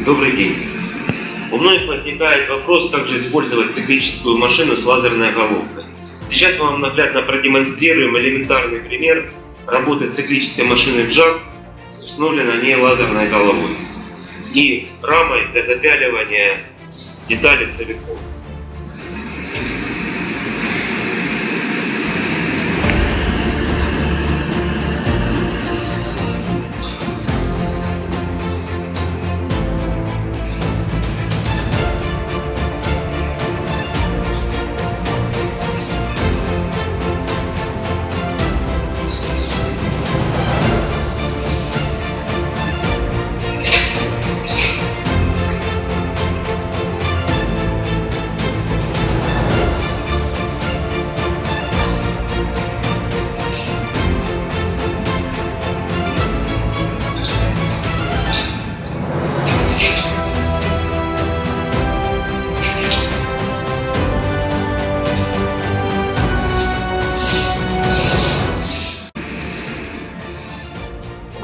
Добрый день. У многих возникает вопрос, как же использовать циклическую машину с лазерной головкой. Сейчас мы вам наглядно продемонстрируем элементарный пример работы циклической машины JAG с установленной на ней лазерной головой и рамой для запяливания деталей целиком.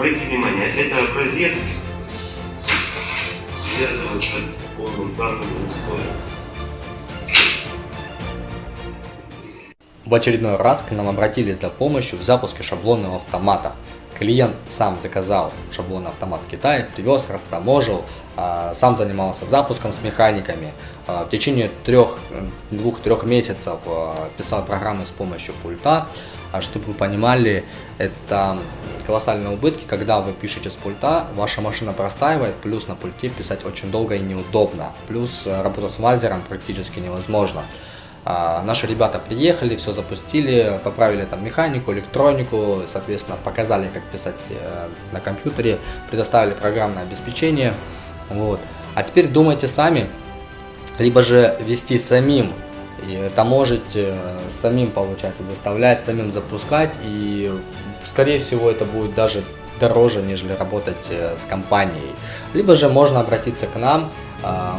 Обратите внимание, это образец связывается полным данным условием. В очередной раз к нам обратились за помощью в запуске шаблонного автомата. Клиент сам заказал шаблонный автомат в Китае, привез, растаможил, а, сам занимался запуском с механиками. А, В течение трех, двух-трех месяцев а, писал программы с помощью пульта. А Чтобы вы понимали, это колоссальные убытки, когда вы пишете с пульта, ваша машина простаивает, плюс на пульте писать очень долго и неудобно, плюс э, работа с лазером практически невозможно. А, Наши ребята приехали, все запустили, поправили там механику, электронику, соответственно, показали, как писать э, на компьютере, предоставили программное обеспечение. Вот. А теперь думайте сами, либо же вести самим, и это можете самим, получается, доставлять, самим запускать, и, скорее всего, это будет даже дороже, нежели работать э, с компанией. Либо же можно обратиться к нам,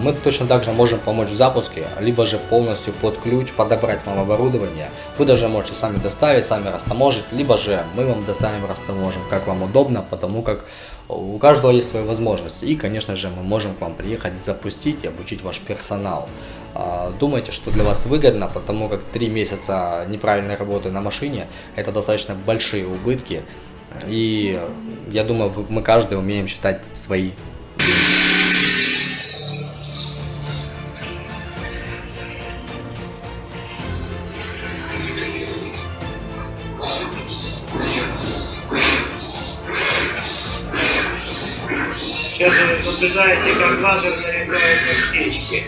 мы точно так же можем помочь в запуске, либо же полностью под ключ подобрать вам оборудование. Вы даже можете сами доставить, сами растаможить, либо же мы вам доставим, растаможим, как вам удобно, потому как у каждого есть свои возможности. И, конечно же, мы можем к вам приехать, запустить и обучить ваш персонал. А, Думайте, что для вас выгодно, потому как 3 месяца неправильной работы на машине – это достаточно большие убытки. И я думаю, мы каждый умеем считать свои Сейчас вы наблюдаете, как лазер нарезает аптечки.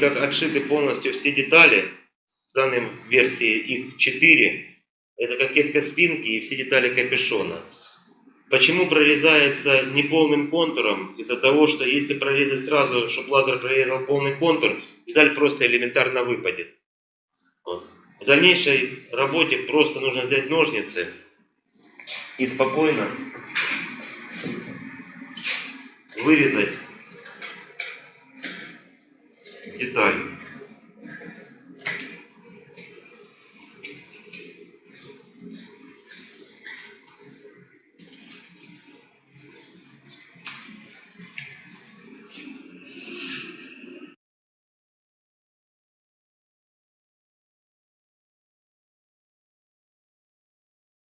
Как отшиты полностью все детали, в данной версии их 4, это кокетка спинки и все детали капюшона. Почему прорезается неполным контуром? Из-за того, что если прорезать сразу, чтобы лазер прорезал полный контур, деталь просто элементарно выпадет. Вот. В дальнейшей работе просто нужно взять ножницы и спокойно вырезать деталь.